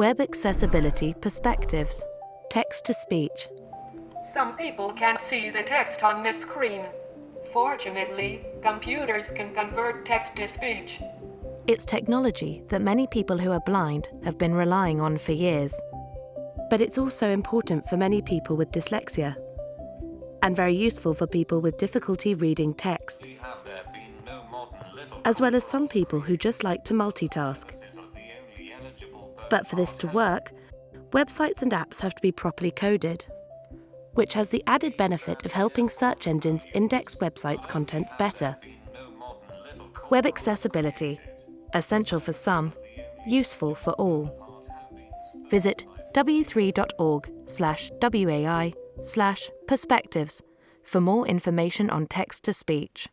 Web Accessibility Perspectives Text to Speech. Some people can see the text on the screen. Fortunately, computers can convert text to speech. It's technology that many people who are blind have been relying on for years. But it's also important for many people with dyslexia and very useful for people with difficulty reading text, as well as some people who just like to multitask. But for this to work, websites and apps have to be properly coded, which has the added benefit of helping search engines index websites' contents better. Web accessibility, essential for some, useful for all. Visit w3.org slash WAI slash perspectives for more information on text to speech.